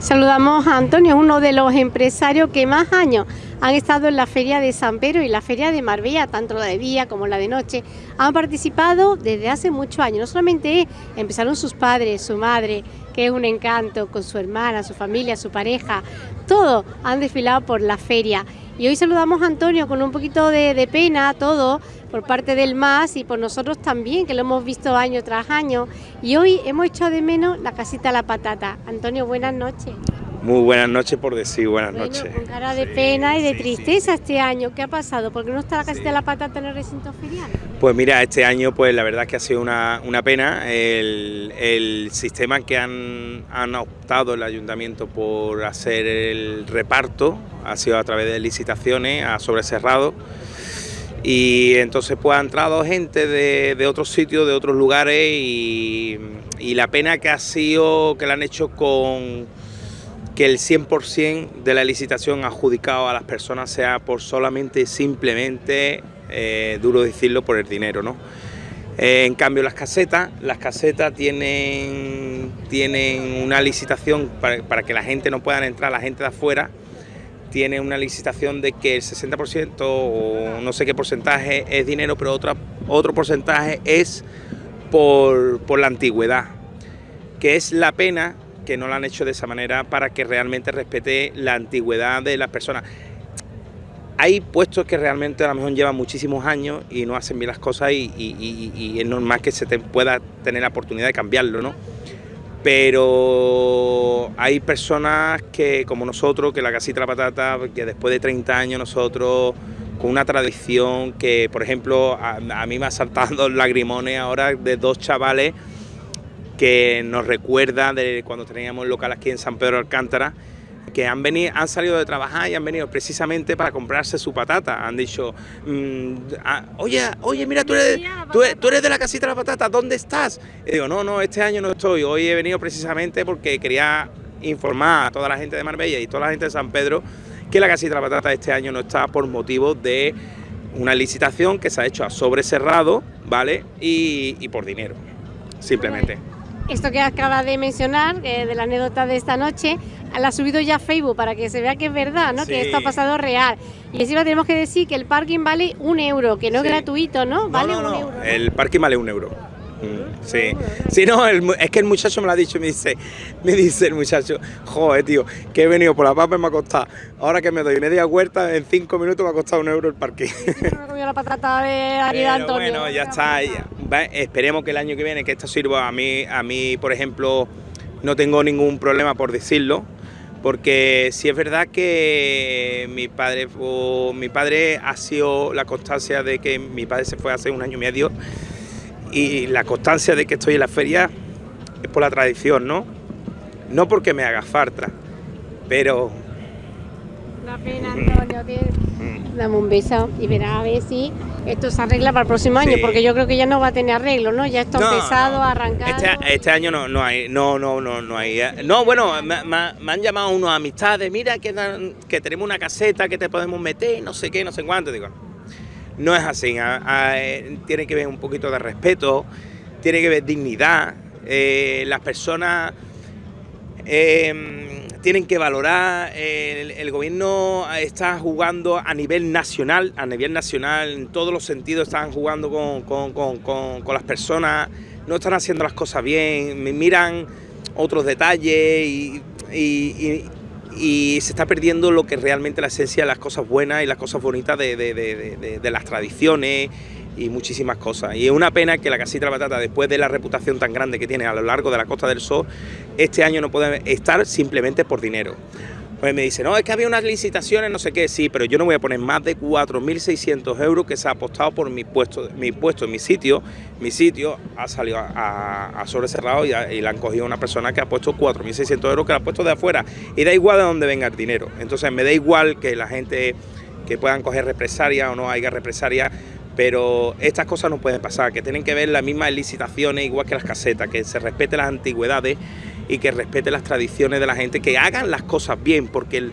Saludamos a Antonio, uno de los empresarios que más años han estado en la Feria de San Pedro y la Feria de Marbella, tanto la de día como la de noche. Han participado desde hace muchos años. No solamente empezaron sus padres, su madre, que es un encanto, con su hermana, su familia, su pareja, todo han desfilado por la feria. Y hoy saludamos a Antonio con un poquito de, pena, todo, por parte del MAS y por nosotros también, que lo hemos visto año tras año. Y hoy hemos echado de menos la casita La Patata. Antonio, buenas noches. Muy buenas noches por decir buenas noches. Con cara de pena y de tristeza este año. ¿Qué ha pasado? ¿Por qué no está la casita de la patata en el recinto ferial? Pues mira, este año pues la verdad es que ha sido una, pena. El, sistema que han, han, optado el ayuntamiento por hacer el reparto ha sido a través de licitaciones a sobrecerrado y entonces pues ha entrado gente de, otros sitios, de otros lugares y, y la pena que ha sido que la han hecho con que el 100% de la licitación adjudicado a las personas sea por solamente, simplemente, eh, duro decirlo, por el dinero, ¿no? Eh, en cambio las casetas, las casetas tienen, tienen una licitación para, que la gente no pueda entrar, la gente de afuera, tiene una licitación de que el 60% o no sé qué porcentaje es dinero, pero otra, otro porcentaje es por, por la antigüedad, que es la pena que no lo han hecho de esa manera para que realmente respete la antigüedad de las personas. Hay puestos que realmente a lo mejor llevan muchísimos años y no hacen bien las cosas y, es normal que se pueda tener la oportunidad de cambiarlo, ¿no? Pero hay personas que, como nosotros, que la casita la patata, que después de 30 años nosotros con una tradición que, por ejemplo, a, a mí me ha saltado lagrimones ahora de dos chavales que nos recuerda de cuando teníamos local aquí en San Pedro de Alcántara, que han, venido, han salido de trabajar y han venido precisamente para comprarse su patata. Han dicho, mm, ah, oye, oye, mira, tú eres, tú, eres de la casita de la patata, ¿dónde estás? Y digo, no, no, este año no estoy, hoy he venido precisamente porque quería informar a toda la gente de Marbella y toda la gente de San Pedro que la casita de la patata este año no está por motivo de una licitación que se ha hecho a sobre cerrado, ¿vale? Y, y por dinero, simplemente. Esto que acaba de mencionar, eh, de la anécdota de esta noche, la ha subido ya a Facebook para que se vea que es verdad, ¿no? Que esto ha pasado real. Y encima tenemos que decir que el parking vale un euro, que no es gratuito, ¿no? Vale un euro. El parking vale un euro. Mm, sí, sí, no, es que el muchacho me lo ha dicho, me dice, me dice el muchacho, joder, tío, que he venido por la papa y me ha costado, ahora que me doy media huerta, en cinco minutos me ha costado un euro el parque. la patata de Antonio. Bueno, ya está, esperemos que el año que viene que esto sirva a mí, a mí, por ejemplo, no tengo ningún problema por decirlo, porque si es verdad que mi padre, mi padre ha sido la constancia de que mi padre se fue hace un año y medio, y la constancia de que estoy en la feria es por la tradición, ¿no? No porque me haga falta, pero... Una pena, Antonio, dame un beso y verás a ver si esto se arregla para el próximo año, porque yo creo que ya no va a tener arreglo, ¿no? Ya está empezado, a arrancar. Este, este, año no, no hay, no, no, no, no hay. No, bueno, me, han llamado unos amistades, mira que, que tenemos una caseta que te podemos meter, no sé qué, no sé cuánto, digo no es así, eh, tiene que ver un poquito de respeto, tiene que ver dignidad, eh, las personas eh, tienen que valorar, el, gobierno está jugando a nivel nacional, a nivel nacional, en todos los sentidos están jugando con, las personas, no están haciendo las cosas bien, miran otros detalles y, y se está perdiendo lo que realmente la esencia de las cosas buenas y las cosas bonitas de, las tradiciones y muchísimas cosas. Y es una pena que la Casita de la Batata, después de la reputación tan grande que tiene a lo largo de la Costa del Sol, este año no puede estar simplemente por dinero. Pues me dice, no, es que había unas licitaciones, no sé qué, sí, pero yo no voy a poner más de 4.600 euros que se ha apostado por mi puesto, mi puesto, mi sitio. Mi sitio ha salido a, sobre cerrado y, y, la han cogido una persona que ha puesto 4.600 euros que la ha puesto de afuera. Y da igual de dónde venga el dinero. Entonces me da igual que la gente, que puedan coger represalia o no haya represalia, pero estas cosas no pueden pasar, que tienen que ver las mismas licitaciones igual que las casetas, que se respete las antigüedades y que respete las tradiciones de la gente, que hagan las cosas bien, porque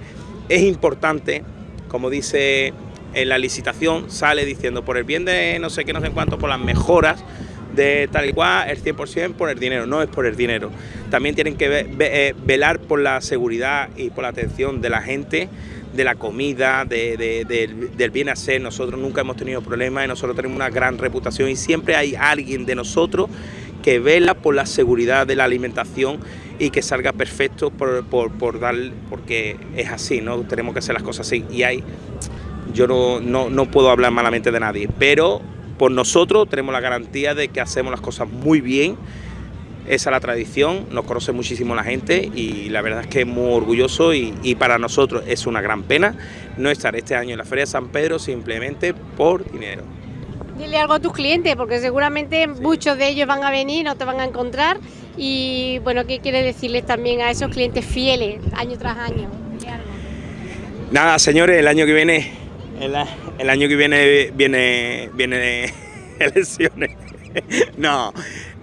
es importante, como dice en la licitación, sale diciendo por el bien de no sé qué, no sé cuánto, por las mejoras de tal y cual, el 100% por el dinero, no es por el dinero. También tienen que eh, velar por la seguridad y por la atención de la gente, de la comida, del bien hacer. Nosotros nunca hemos tenido problemas y nosotros tenemos una gran reputación y siempre hay alguien de nosotros que vela por la seguridad de la alimentación y que salga perfecto por, por, dar, porque es así, ¿no? Tenemos que hacer las cosas así y hay, yo no, no, no puedo hablar malamente de nadie, pero por nosotros tenemos la garantía de que hacemos las cosas muy bien, esa es la tradición, nos conoce muchísimo la gente y la verdad es que es muy orgulloso y, para nosotros es una gran pena no estar este año en la Feria de San Pedro simplemente por dinero. Dile algo a tus clientes porque seguramente muchos de ellos van a venir, no te van a encontrar y bueno, ¿qué quieres decirles también a esos clientes fieles año tras año? Nada, señores, el año que viene, el, año que viene viene, viene elecciones. no,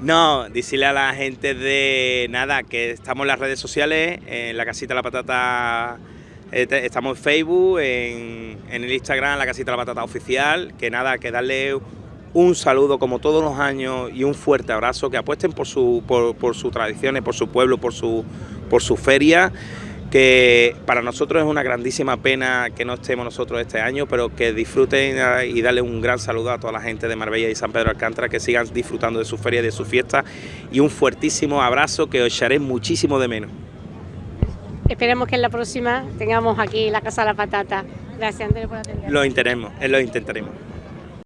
no, decirle a la gente de nada, que estamos en las redes sociales, en la casita de la patata, eh, estamos en Facebook, en, en el Instagram, la casita de la patata oficial, que nada, que darle un saludo como todos los años y un fuerte abrazo, que apuesten por, su, por, sus tradiciones, por su pueblo, por su, por su feria, que para nosotros es una grandísima pena que no estemos nosotros este año, pero que disfruten y darle un gran saludo a toda la gente de Marbella y San Pedro Alcántara, que sigan disfrutando de su feria y de su fiesta, y un fuertísimo abrazo que os echaré muchísimo de menos. Esperemos que en la próxima tengamos aquí la Casa de la Patata. Gracias, Andrés, por atendernos. Lo intentaremos, lo intentaremos.